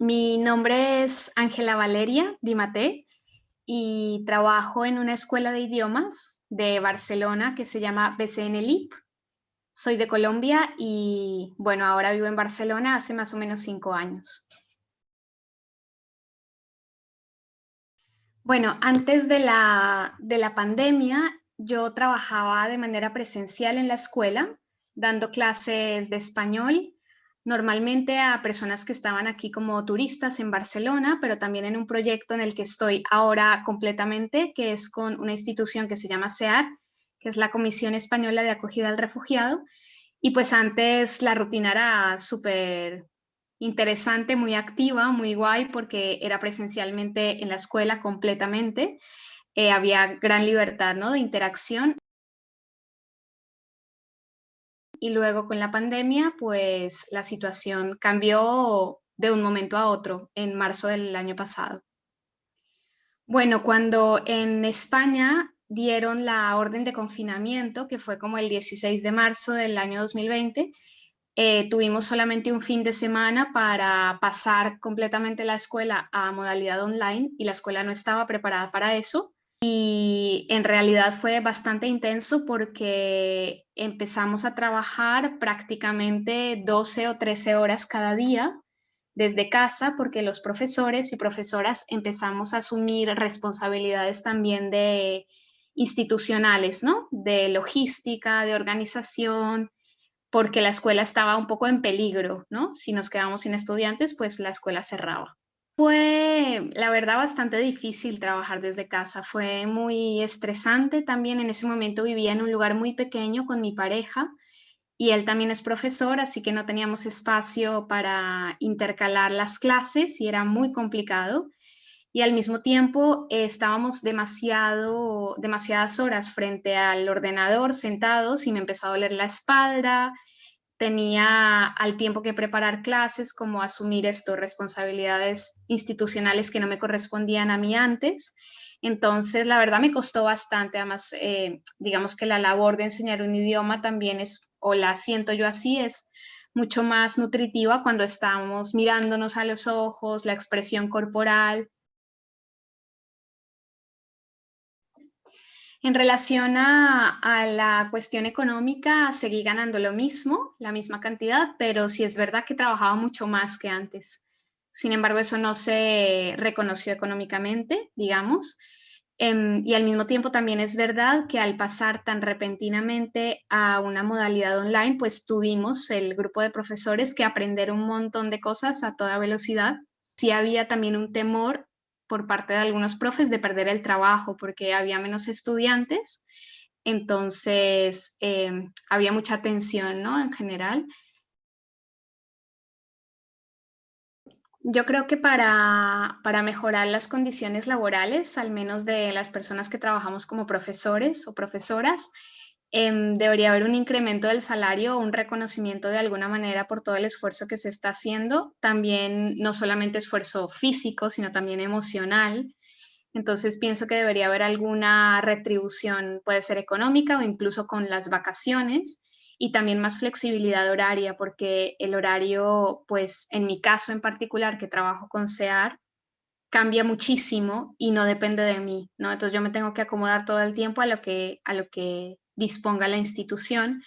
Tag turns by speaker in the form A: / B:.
A: Mi nombre es Ángela Valeria Dimate y trabajo en una escuela de idiomas de Barcelona que se llama BCN LIP. Soy de Colombia y bueno, ahora vivo en Barcelona hace más o menos cinco años. Bueno, antes de la, de la pandemia yo trabajaba de manera presencial en la escuela, dando clases de español normalmente a personas que estaban aquí como turistas en Barcelona, pero también en un proyecto en el que estoy ahora completamente, que es con una institución que se llama SEAR, que es la Comisión Española de Acogida al Refugiado. Y pues antes la rutina era súper interesante, muy activa, muy guay, porque era presencialmente en la escuela completamente. Eh, había gran libertad ¿no? de interacción y luego con la pandemia, pues la situación cambió de un momento a otro en marzo del año pasado. Bueno, cuando en España dieron la orden de confinamiento, que fue como el 16 de marzo del año 2020, eh, tuvimos solamente un fin de semana para pasar completamente la escuela a modalidad online y la escuela no estaba preparada para eso. Y en realidad fue bastante intenso porque empezamos a trabajar prácticamente 12 o 13 horas cada día desde casa porque los profesores y profesoras empezamos a asumir responsabilidades también de institucionales, ¿no? De logística, de organización, porque la escuela estaba un poco en peligro, ¿no? Si nos quedamos sin estudiantes, pues la escuela cerraba. Fue, la verdad, bastante difícil trabajar desde casa. Fue muy estresante también. En ese momento vivía en un lugar muy pequeño con mi pareja y él también es profesor, así que no teníamos espacio para intercalar las clases y era muy complicado. Y al mismo tiempo eh, estábamos demasiado, demasiadas horas frente al ordenador sentados y me empezó a doler la espalda, tenía al tiempo que preparar clases, como asumir esto, responsabilidades institucionales que no me correspondían a mí antes. Entonces, la verdad me costó bastante, además, eh, digamos que la labor de enseñar un idioma también es, o la siento yo así, es mucho más nutritiva cuando estamos mirándonos a los ojos, la expresión corporal, En relación a, la cuestión económica, seguí ganando lo mismo, la misma cantidad, pero sí es verdad que trabajaba mucho más que antes. Sin embargo, eso no se reconoció económicamente, digamos. Em, y al mismo tiempo también es verdad que al pasar tan repentinamente a una modalidad online, pues tuvimos el grupo de profesores que aprender un montón de cosas a toda velocidad. Sí había también un temor por parte de algunos profes de perder el trabajo porque había menos estudiantes, entonces em, había mucha tensión ¿no? en general. Yo creo que para, para, mejorar las condiciones laborales, al menos de las personas que trabajamos como profesores o profesoras, Em, debería haber un incremento del salario o un reconocimiento de alguna manera por todo el esfuerzo que se está haciendo, también no solamente esfuerzo físico, sino también emocional. Entonces pienso que debería haber alguna retribución, puede ser económica o incluso con las vacaciones y también más flexibilidad horaria, porque el horario, pues en mi caso en particular, que trabajo con SEAR, cambia muchísimo y no depende de mí, ¿no? Entonces yo me tengo que acomodar todo el tiempo a lo que, a lo que disponga la institución.